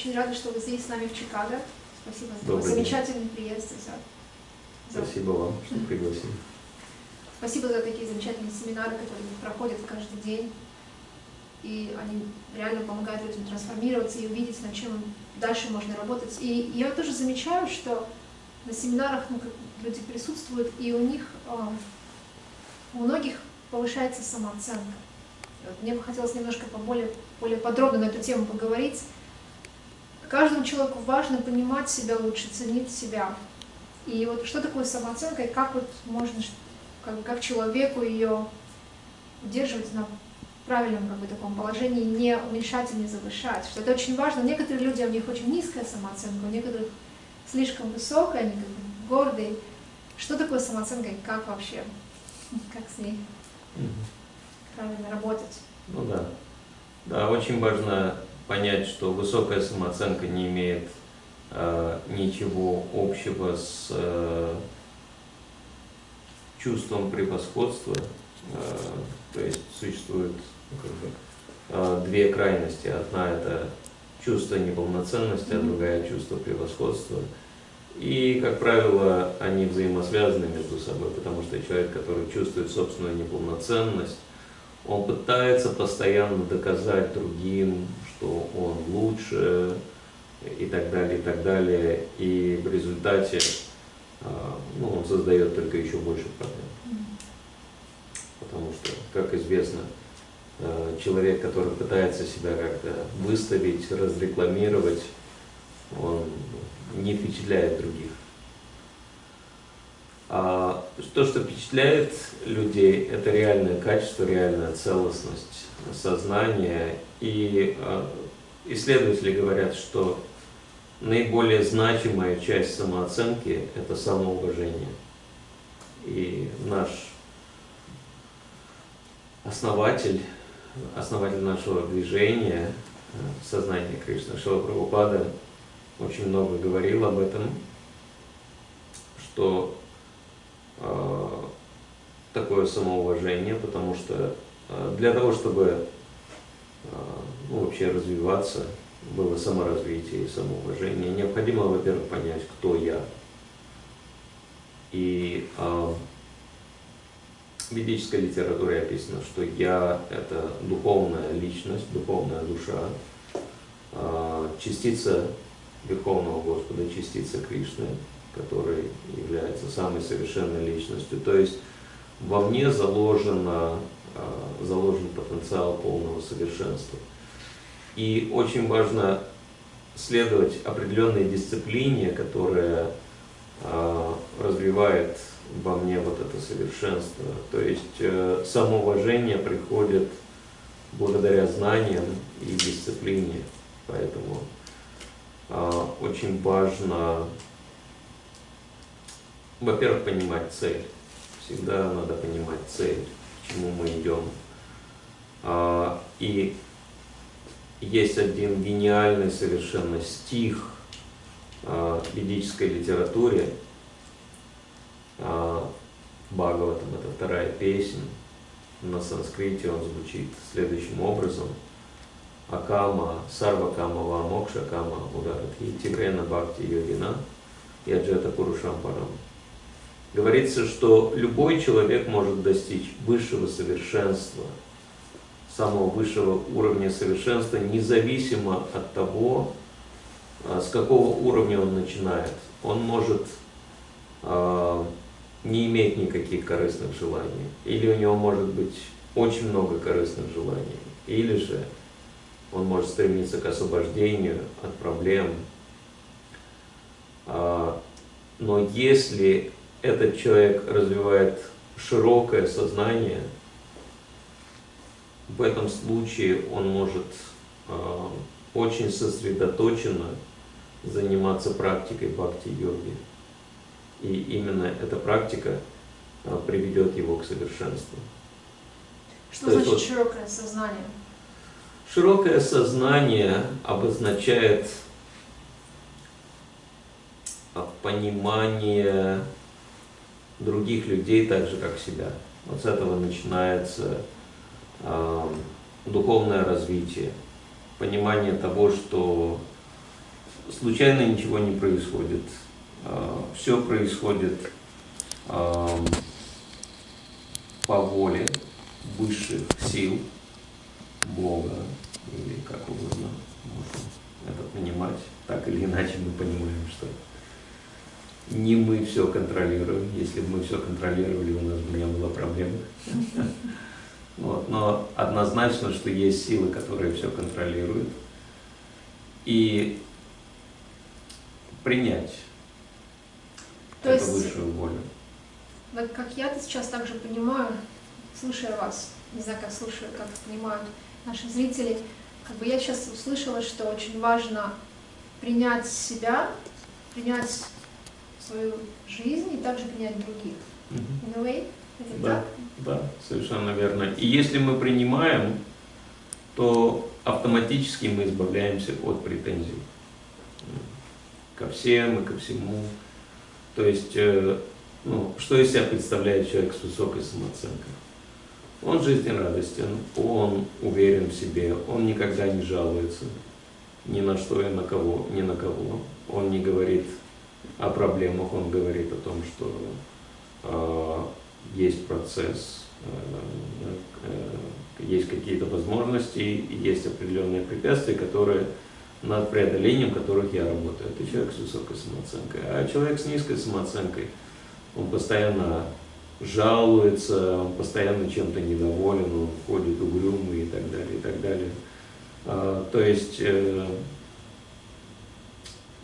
очень рада, что вы здесь с нами в Чикаго. Спасибо за Добрый замечательный приезд. За, за- Спасибо вам, что пригласили. Спасибо за такие замечательные семинары, которые проходят каждый день. И они реально помогают людям трансформироваться и увидеть, над чем дальше можно работать. И я тоже замечаю, что на семинарах ну, люди присутствуют, и у них, а, у многих повышается самооценка. Вот мне бы хотелось немножко поболее, более подробно на эту тему поговорить. Каждому человеку важно понимать себя лучше, ценить себя. И вот что такое самооценка, и как вот можно, как, как человеку ее удерживать на правильном как бы, таком положении, не уменьшать и не завышать. Что это очень важно. Некоторые люди, у них очень низкая самооценка, у некоторых слишком высокая, они как бы гордые. Что такое самооценка и как вообще, как с ней Мгм. правильно работать? Ну да. Да, очень важно понять, что высокая самооценка не имеет э, ничего общего с э, чувством превосходства. Э, то есть существует ну, э, две крайности. Одна это чувство неполноценности, а другая чувство превосходства. И, как правило, они взаимосвязаны между собой, потому что человек, который чувствует собственную неполноценность, он пытается постоянно доказать другим, лучше и так далее, и так далее. И в результате а, ну, он создает только еще больше проблем. Потому что, как известно, э, человек, который пытается себя как-то выставить, разрекламировать, он не впечатляет других. А то, что впечатляет людей, это реальное качество, реальная целостность сознания. И э, исследователи говорят, что наиболее значимая часть самооценки – это самоуважение. И наш основатель, основатель нашего движения, э, сознание Кришны, Шила Прабхупада, очень много говорил об этом, что э, такое самоуважение, потому что э, для того, чтобы э, ну, вообще развиваться, было саморазвитие и самоуважение, необходимо, во-первых, понять, кто я. И э, в ведической литературе описано, что я – это духовная личность, духовная душа, э, частица Верховного Господа, частица Кришны, который является самой совершенной личностью. То есть во мне заложено, э, заложен потенциал полного совершенства. И очень важно следовать определенной дисциплине, которая э, развивает во мне вот это совершенство. То есть э, самоуважение приходит благодаря знаниям и дисциплине. Поэтому э, очень важно, во-первых, понимать цель. Всегда надо понимать цель, к чему мы идем. А, и есть один гениальный совершенно стих а, в ведической литературе, а, Бхагаватам, это вторая песня, на санскрите он звучит следующим образом. Акама, сарвакама, вамокша кама, ударатхи, тигрена бхакти йогина, яджета пурушам парам. Говорится, что любой человек может достичь высшего совершенства, самого высшего уровня совершенства, независимо от того, а, с какого уровня он начинает. Он может а, не иметь никаких корыстных желаний, или у него может быть очень много корыстных желаний, или же он может стремиться к освобождению от проблем. А, Но если этот человек развивает широкое сознание, в этом случае он может э, очень сосредоточенно заниматься практикой бхакти-йоги. И именно эта практика э, приведет его к совершенству. Что То значит вот- широкое сознание? Широкое сознание обозначает а, понимание других людей так же, как себя. Вот с этого начинается духовное развитие, понимание того, что случайно ничего не происходит. Все происходит по воле высших сил, Бога, или как угодно можно это понимать. Так или иначе мы понимаем, что не мы все контролируем. Если бы мы все контролировали, у нас бы не было проблем. Вот. Но однозначно, что есть силы, которые все контролируют. И принять То эту есть, высшую волю. Вот как я это сейчас также понимаю, слушая вас, не знаю, как слушаю, как понимают наши зрители, как бы я сейчас услышала, что очень важно принять себя, принять свою жизнь и также принять других. In a way, Да, да, совершенно верно. И если мы принимаем, то автоматически мы избавляемся от претензий ко всем и ко всему. То есть, э, ну, что из себя представляет человек с высокой самооценкой? Он жизнерадостен, он уверен в себе, он никогда не жалуется ни на что и на кого, ни на кого. Он не говорит о проблемах, он говорит о том, что э, есть процесс, э, э, есть какие-то возможности, есть определенные препятствия, которые над преодолением которых я работаю. Это человек с высокой самооценкой. А человек с низкой самооценкой, он постоянно жалуется, он постоянно чем-то недоволен, он ходит угрюмый и так далее, и так далее. А, то есть, э,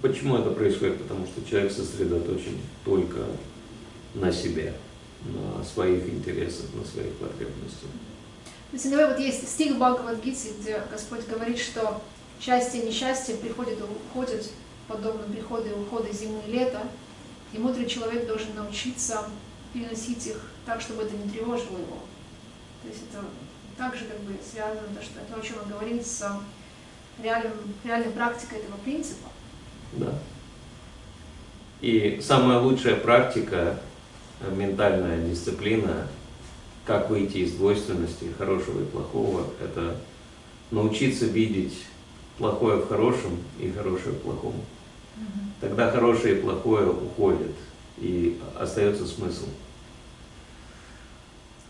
почему это происходит? Потому что человек сосредоточен только на себе, на своих интересах, на своих потребностях. Иногда вот есть стих Бхагавадгиты, где Господь говорит, что счастье и несчастье приходят и уходят, подобно приходу и уходу зимы и лета, и мудрый человек должен научиться переносить их так, чтобы это не тревожило его. То есть это также как бы связано, то, что то, о чем он говорит, с реальным, реальной практикой этого принципа. Да. И самая лучшая практика, ментальная дисциплина, как выйти из двойственности хорошего и плохого, это научиться видеть плохое в хорошем и хорошее в плохом. Тогда хорошее и плохое уходят, и остается смысл.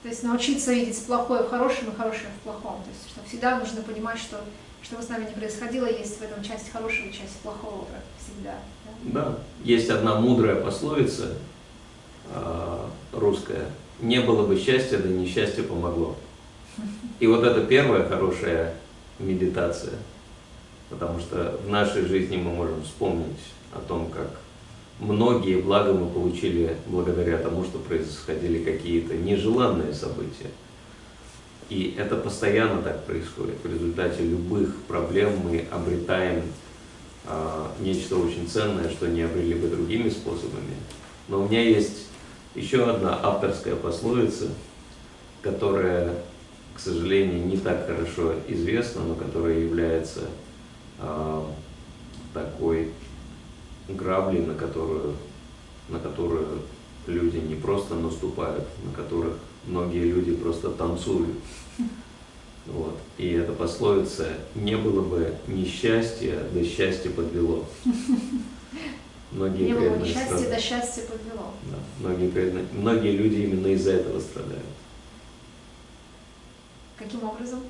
То есть научиться видеть плохое в хорошем и хорошее в плохом. То есть что всегда нужно понимать, что что бы с нами ни происходило, есть в этом часть хорошего и часть плохого всегда. Да? да. Есть одна мудрая пословица русская. Не было бы счастья, да несчастье помогло. И вот это первая хорошая медитация. Потому что в нашей жизни мы можем вспомнить о том, как многие блага мы получили благодаря тому, что происходили какие-то нежеланные события. И это постоянно так происходит. В результате любых проблем мы обретаем а, нечто очень ценное, что не обрели бы другими способами. Но у меня есть еще одна авторская пословица, которая, к сожалению, не так хорошо известна, но которая является а, такой грабли, на которую, на которую люди не просто наступают, на которых многие люди просто танцуют. Вот. И эта пословица «не было бы несчастья, да счастье подвело». Многие не было несчастья, да счастье подвело. Да. Многие, преданные, многие люди именно из-за этого страдают. Каким образом?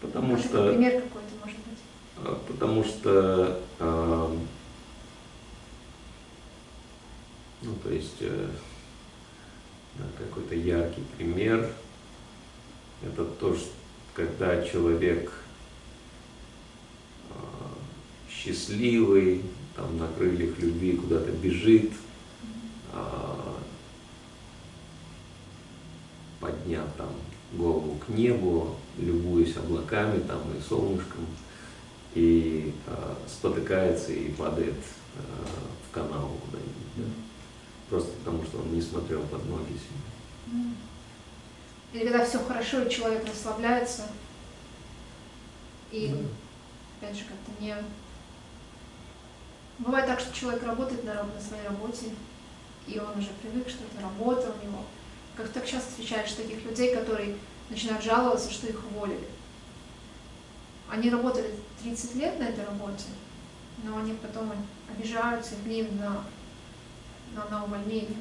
Потому может, что... Пример какой-то, может быть. А, потому что э, ну, то есть э, какой-то яркий пример – это то, что когда человек э, счастливый, там на крыльях любви куда-то бежит, э, подняв там голову к небу, любуясь облаками там и солнышком, и э, спотыкается и падает э, в канал куда-нибудь просто потому, что он не смотрел под ноги себе. Или когда все хорошо, и человек расслабляется, и, да. опять же, как-то не... Бывает так, что человек работает на, на своей работе, и он уже привык, что это работа у него. Как так часто встречаешь таких людей, которые начинают жаловаться, что их уволили. Они работали 30 лет на этой работе, но они потом обижаются и гневны на, на, на увольнение.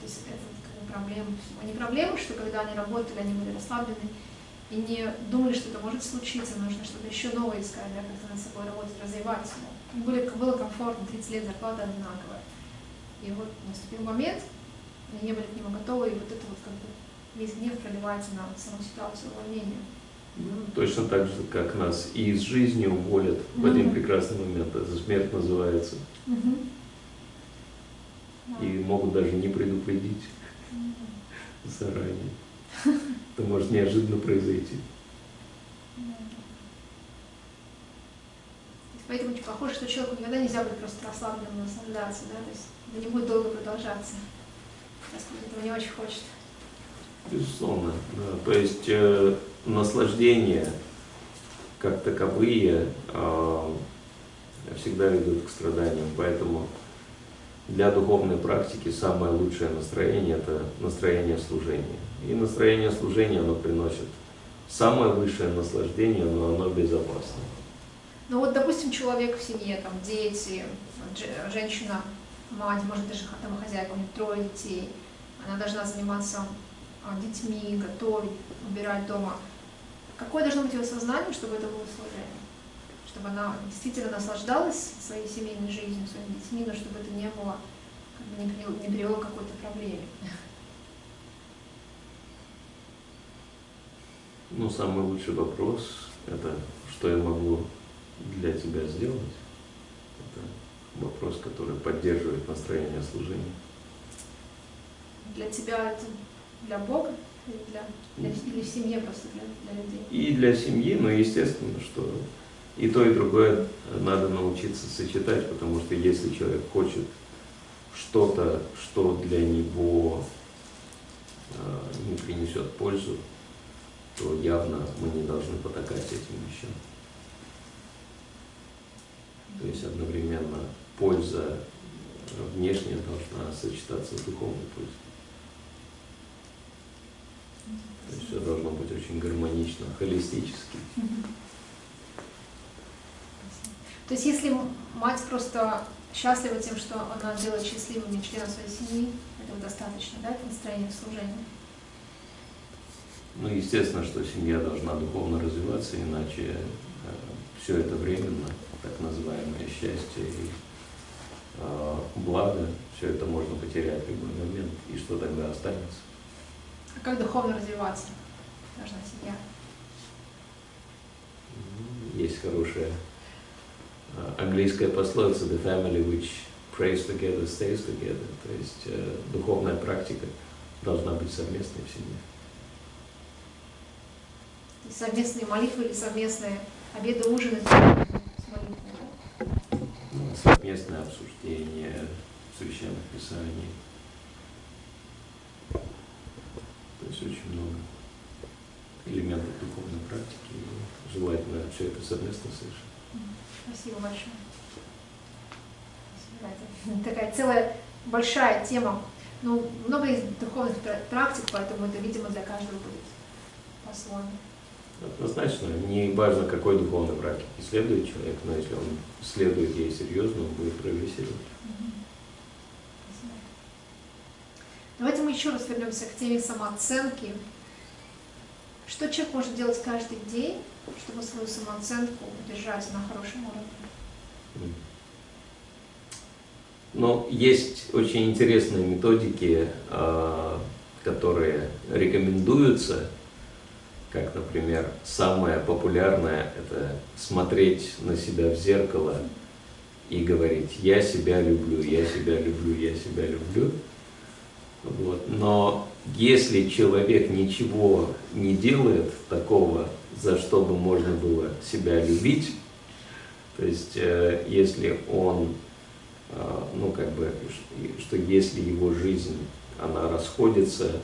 То есть это как бы проблема. Не проблема, что когда они работали, они были расслаблены и не думали, что это может случиться, нужно что-то еще новое искать, да, как-то над собой работать, развиваться. Им были, было комфортно, 30 лет зарплата одинаковая. И вот наступил момент, они не были к нему готовы, и вот это вот как бы весь гнев проливается на саму ситуацию увольнения. Ну, точно так же, как нас и из жизни уволят mm-hmm. в один прекрасный момент. Это смерть называется. Mm-hmm. И могут даже не предупредить mm-hmm. заранее. Это может неожиданно произойти. Поэтому очень похоже, что человеку никогда нельзя быть просто расслабленным, наслаждаться, да, то есть это не будет долго продолжаться, если этого не очень хочет. Безусловно, да. То есть э, наслаждение как таковые э, всегда ведут к страданиям, поэтому для духовной практики самое лучшее настроение – это настроение служения. И настроение служения, оно приносит самое высшее наслаждение, но оно безопасно. Ну вот, допустим, человек в семье, там, дети, женщина, мать, может, даже домохозяйка, у нее трое детей, она должна заниматься а, детьми, готовить, убирать дома. Какое должно быть ее сознание, чтобы это было служение? Чтобы она действительно наслаждалась своей семейной жизнью, своими детьми, но чтобы это не было, как бы не, привело, не привело к какой-то проблеме. Ну, самый лучший вопрос – это что я могу для тебя сделать? Это вопрос, который поддерживает настроение служения. Для тебя это для Бога или для, для, или в семье просто для, для людей? И для семьи, но естественно, что и то, и другое надо научиться сочетать, потому что если человек хочет что-то, что для него э, не принесет пользу, то явно мы не должны потакать этим вещам. Есть одновременно польза внешняя должна сочетаться с духовной пользой. То есть все должно быть очень гармонично, холистически. То есть если мать просто счастлива тем, что она делает счастливыми членов своей семьи, этого достаточно, да, это настроение служения? Ну, естественно, что семья должна духовно развиваться, иначе э, все это временно, так называемое счастье и э, благо, все это можно потерять в любой момент, и что тогда останется? А как духовно развиваться должна семья? Есть хорошая э, английская пословица «The family which prays together stays together», то есть э, духовная практика должна быть совместной в семье совместные молитвы или совместные обеды, ужины? Ну, совместное обсуждение священных писаний. То есть очень много элементов духовной практики. И желательно все это совместно совершить. Спасибо большое. Это такая целая большая тема. Ну, много из духовных практик, поэтому это, видимо, для каждого будет по-своему. Однозначно, не важно, какой духовной практике следует человек, но если он следует ей серьезно, он будет прогрессировать. Давайте мы еще раз вернемся к теме самооценки. Что человек может делать каждый день, чтобы свою самооценку удержать на хорошем уровне? Но есть очень интересные методики, а, которые рекомендуются как, например, самое популярное – это смотреть на себя в зеркало и говорить «я себя люблю, я себя люблю, я себя люблю». Вот. Но если человек ничего не делает такого, за что бы можно было себя любить, то есть э, если он, э, ну как бы, что если его жизнь, она расходится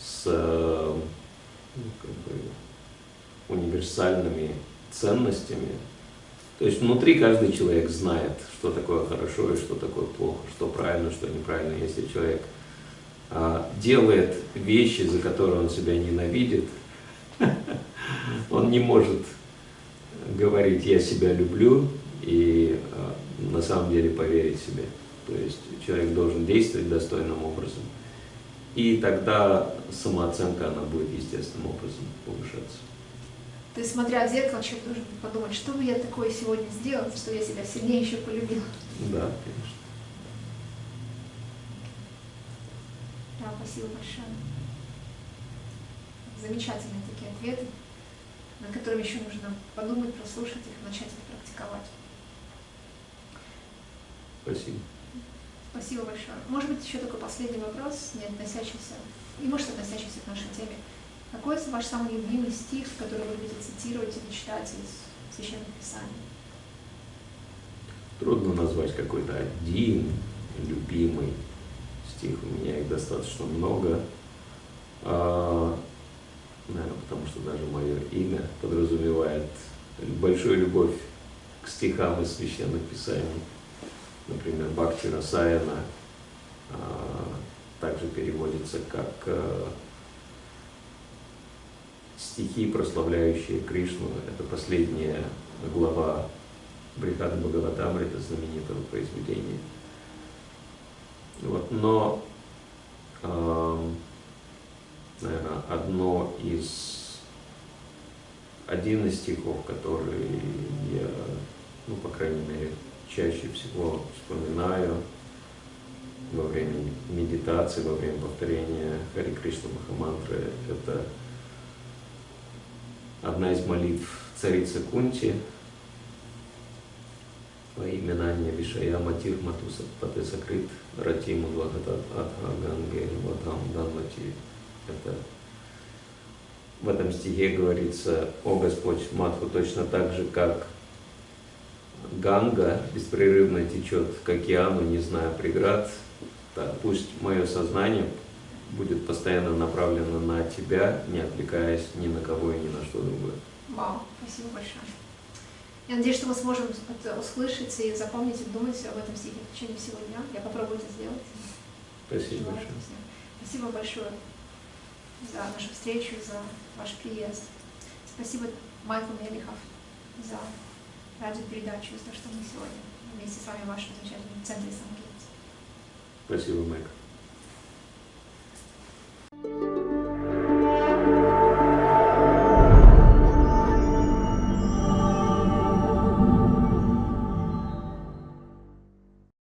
с ну, как бы, универсальными ценностями. То есть внутри каждый человек знает, что такое хорошо и что такое плохо, что правильно, что неправильно. Если человек а, делает вещи, за которые он себя ненавидит, он не может говорить «я себя люблю» и а, на самом деле поверить себе. То есть человек должен действовать достойным образом. И тогда самооценка, она будет естественным образом повышаться. То есть, смотря в зеркало, человек должен подумать, что бы я такое сегодня сделал, что я себя сильнее еще полюбил. Да, конечно. Да, спасибо большое. Замечательные такие ответы, над которыми еще нужно подумать, прослушать их, начать их практиковать. Спасибо. Спасибо большое. Может быть, еще такой последний вопрос, не относящийся, и может относящийся к нашей теме. Какой ваш самый любимый стих, который вы любите цитировать или читать из Священных Писаний? Трудно назвать какой-то один любимый стих. У меня их достаточно много. А, наверное, потому что даже мое имя подразумевает большую любовь к стихам из Священных Писаний например, Бхакти Расаяна, а, также переводится как а, стихи, прославляющие Кришну. Это последняя глава Брихада Бхагаватамрита, знаменитого произведения. Вот, но, э, наверное, одно из, один из стихов, который я, ну, по крайней мере, чаще всего вспоминаю во время медитации, во время повторения Хари Кришна Махамантры. Это одна из молитв царицы Кунти во имя Нанья Вишая Матир Матуса Патесакрит Ратиму Двагата Адха Ганге Ватам Данвати. Это в этом стихе говорится, о Господь Матху точно так же, как Ганга беспрерывно течет к океану, не зная преград. Так, пусть мое сознание будет постоянно направлено на тебя, не отвлекаясь ни на кого и ни на что другое. Вау, спасибо большое. Я надеюсь, что мы сможем это услышать и запомнить, и думать об этом стихе в течение всего дня. Я попробую это сделать. Спасибо большое. Спасибо большое за нашу встречу, за ваш приезд. Спасибо Майкл Мелихов за радиопередачу, за то, что мы сегодня вместе с вами в вашем замечательном центре Сангейте. Спасибо, Майк.